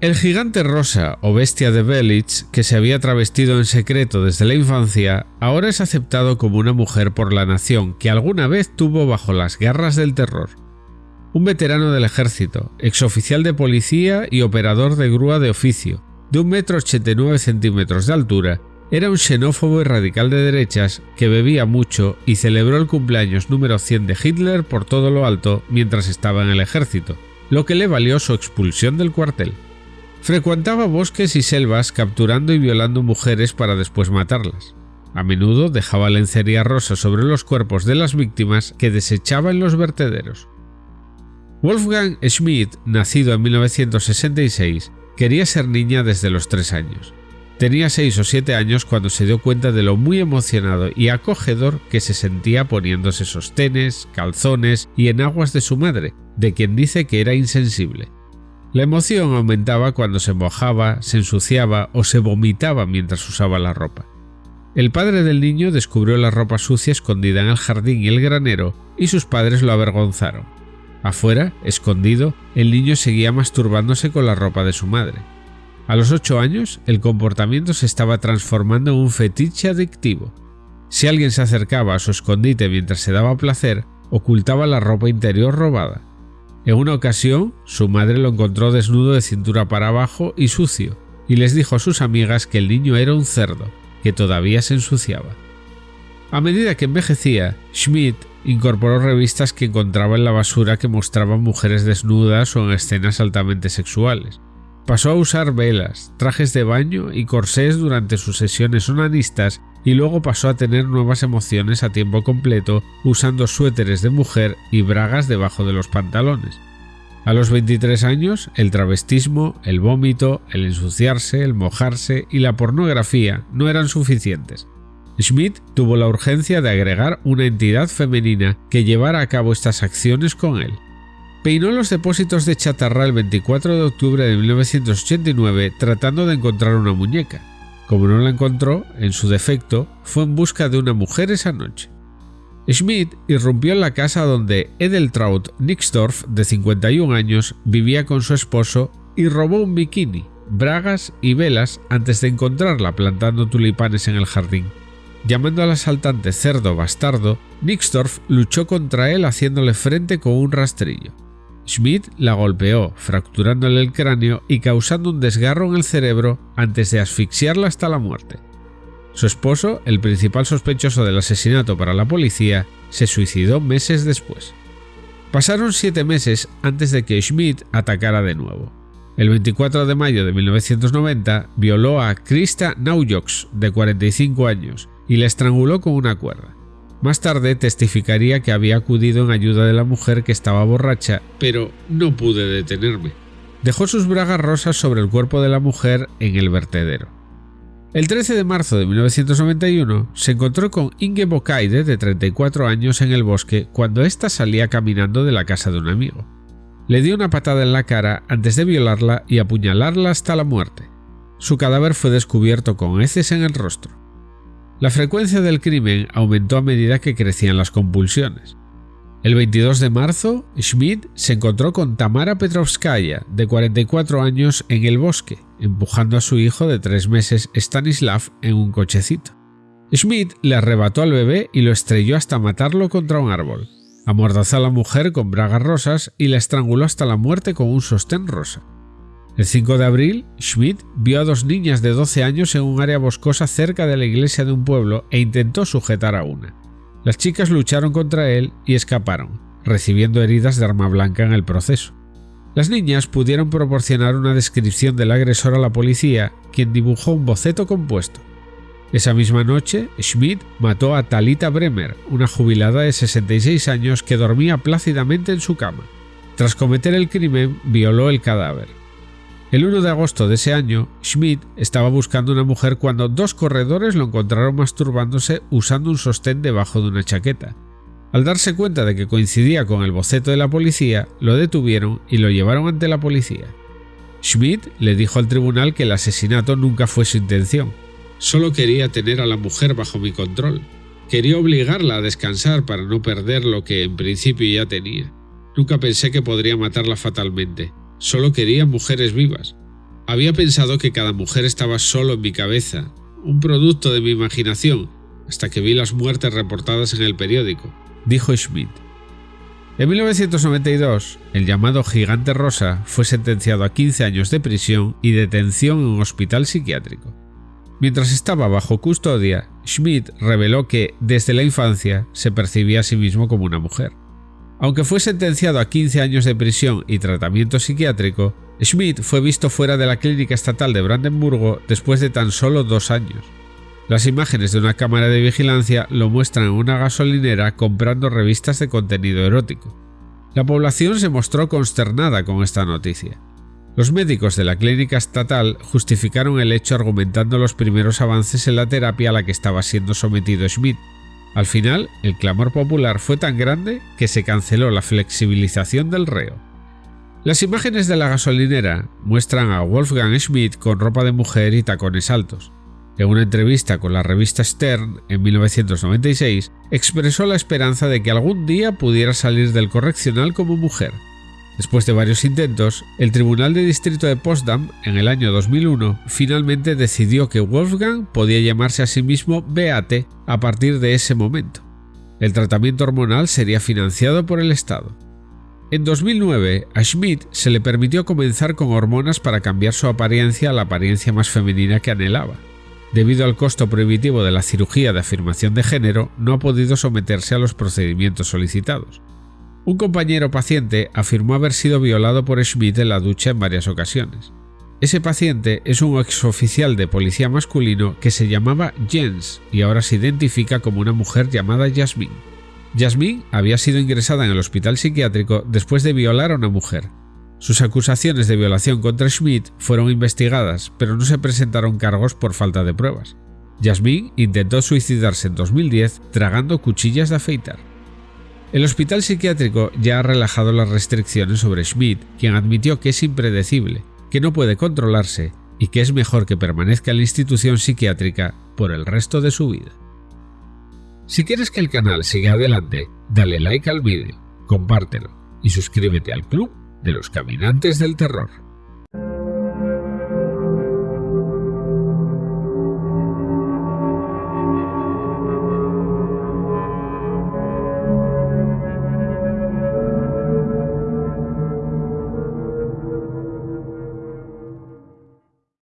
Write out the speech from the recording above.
El gigante rosa o bestia de Belitz, que se había travestido en secreto desde la infancia, ahora es aceptado como una mujer por la nación que alguna vez tuvo bajo las garras del terror. Un veterano del ejército, exoficial de policía y operador de grúa de oficio, de 1,89 centímetros de altura, era un xenófobo y radical de derechas que bebía mucho y celebró el cumpleaños número 100 de Hitler por todo lo alto mientras estaba en el ejército, lo que le valió su expulsión del cuartel. Frecuentaba bosques y selvas capturando y violando mujeres para después matarlas. A menudo dejaba lencería rosa sobre los cuerpos de las víctimas que desechaba en los vertederos. Wolfgang Schmidt, nacido en 1966, quería ser niña desde los tres años. Tenía seis o siete años cuando se dio cuenta de lo muy emocionado y acogedor que se sentía poniéndose sostenes, calzones y enaguas de su madre, de quien dice que era insensible. La emoción aumentaba cuando se mojaba, se ensuciaba o se vomitaba mientras usaba la ropa. El padre del niño descubrió la ropa sucia escondida en el jardín y el granero y sus padres lo avergonzaron. Afuera, escondido, el niño seguía masturbándose con la ropa de su madre. A los ocho años, el comportamiento se estaba transformando en un fetiche adictivo. Si alguien se acercaba a su escondite mientras se daba placer, ocultaba la ropa interior robada. En una ocasión, su madre lo encontró desnudo de cintura para abajo y sucio, y les dijo a sus amigas que el niño era un cerdo, que todavía se ensuciaba. A medida que envejecía, Schmidt incorporó revistas que encontraba en la basura que mostraban mujeres desnudas o en escenas altamente sexuales. Pasó a usar velas, trajes de baño y corsés durante sus sesiones onanistas y luego pasó a tener nuevas emociones a tiempo completo usando suéteres de mujer y bragas debajo de los pantalones. A los 23 años, el travestismo, el vómito, el ensuciarse, el mojarse y la pornografía no eran suficientes. Schmidt tuvo la urgencia de agregar una entidad femenina que llevara a cabo estas acciones con él. Peinó los depósitos de chatarra el 24 de octubre de 1989 tratando de encontrar una muñeca. Como no la encontró, en su defecto, fue en busca de una mujer esa noche. Schmidt irrumpió en la casa donde Edeltraut Nixdorf, de 51 años, vivía con su esposo y robó un bikini, bragas y velas antes de encontrarla plantando tulipanes en el jardín. Llamando al asaltante cerdo bastardo, Nixdorf luchó contra él haciéndole frente con un rastrillo. Schmidt la golpeó, fracturándole el cráneo y causando un desgarro en el cerebro antes de asfixiarla hasta la muerte. Su esposo, el principal sospechoso del asesinato para la policía, se suicidó meses después. Pasaron siete meses antes de que Schmidt atacara de nuevo. El 24 de mayo de 1990 violó a Krista Naujoks, de 45 años, y la estranguló con una cuerda. Más tarde testificaría que había acudido en ayuda de la mujer que estaba borracha, pero no pude detenerme. Dejó sus bragas rosas sobre el cuerpo de la mujer en el vertedero. El 13 de marzo de 1991 se encontró con Inge Bokaide, de 34 años, en el bosque cuando ésta salía caminando de la casa de un amigo. Le dio una patada en la cara antes de violarla y apuñalarla hasta la muerte. Su cadáver fue descubierto con heces en el rostro. La frecuencia del crimen aumentó a medida que crecían las compulsiones. El 22 de marzo, Schmidt se encontró con Tamara Petrovskaya, de 44 años, en el bosque, empujando a su hijo de tres meses Stanislav en un cochecito. Schmidt le arrebató al bebé y lo estrelló hasta matarlo contra un árbol. Amordazó a la mujer con bragas rosas y la estranguló hasta la muerte con un sostén rosa. El 5 de abril, Schmidt vio a dos niñas de 12 años en un área boscosa cerca de la iglesia de un pueblo e intentó sujetar a una. Las chicas lucharon contra él y escaparon, recibiendo heridas de arma blanca en el proceso. Las niñas pudieron proporcionar una descripción del agresor a la policía, quien dibujó un boceto compuesto. Esa misma noche, Schmidt mató a Talita Bremer, una jubilada de 66 años que dormía plácidamente en su cama. Tras cometer el crimen, violó el cadáver. El 1 de agosto de ese año, Schmidt estaba buscando una mujer cuando dos corredores lo encontraron masturbándose usando un sostén debajo de una chaqueta. Al darse cuenta de que coincidía con el boceto de la policía, lo detuvieron y lo llevaron ante la policía. Schmidt le dijo al tribunal que el asesinato nunca fue su intención. Solo quería tener a la mujer bajo mi control. Quería obligarla a descansar para no perder lo que en principio ya tenía. Nunca pensé que podría matarla fatalmente. Solo quería mujeres vivas. Había pensado que cada mujer estaba solo en mi cabeza, un producto de mi imaginación, hasta que vi las muertes reportadas en el periódico, dijo Schmidt. En 1992, el llamado Gigante Rosa fue sentenciado a 15 años de prisión y detención en un hospital psiquiátrico. Mientras estaba bajo custodia, Schmidt reveló que, desde la infancia, se percibía a sí mismo como una mujer. Aunque fue sentenciado a 15 años de prisión y tratamiento psiquiátrico, Schmidt fue visto fuera de la clínica estatal de Brandenburgo después de tan solo dos años. Las imágenes de una cámara de vigilancia lo muestran en una gasolinera comprando revistas de contenido erótico. La población se mostró consternada con esta noticia. Los médicos de la clínica estatal justificaron el hecho argumentando los primeros avances en la terapia a la que estaba siendo sometido Schmidt. Al final, el clamor popular fue tan grande que se canceló la flexibilización del reo. Las imágenes de la gasolinera muestran a Wolfgang Schmidt con ropa de mujer y tacones altos. En una entrevista con la revista Stern en 1996, expresó la esperanza de que algún día pudiera salir del correccional como mujer. Después de varios intentos, el Tribunal de Distrito de Potsdam, en el año 2001, finalmente decidió que Wolfgang podía llamarse a sí mismo Beate a partir de ese momento. El tratamiento hormonal sería financiado por el Estado. En 2009, a Schmidt se le permitió comenzar con hormonas para cambiar su apariencia a la apariencia más femenina que anhelaba. Debido al costo prohibitivo de la cirugía de afirmación de género, no ha podido someterse a los procedimientos solicitados. Un compañero paciente afirmó haber sido violado por Schmidt en la ducha en varias ocasiones. Ese paciente es un exoficial de policía masculino que se llamaba Jens y ahora se identifica como una mujer llamada Jasmine. Jasmine había sido ingresada en el hospital psiquiátrico después de violar a una mujer, sus acusaciones de violación contra Schmidt fueron investigadas, pero no se presentaron cargos por falta de pruebas. Jasmine intentó suicidarse en 2010 tragando cuchillas de afeitar. El hospital psiquiátrico ya ha relajado las restricciones sobre Schmidt, quien admitió que es impredecible, que no puede controlarse y que es mejor que permanezca en la institución psiquiátrica por el resto de su vida. Si quieres que el canal siga adelante, dale like al vídeo, compártelo y suscríbete al club de los caminantes del terror.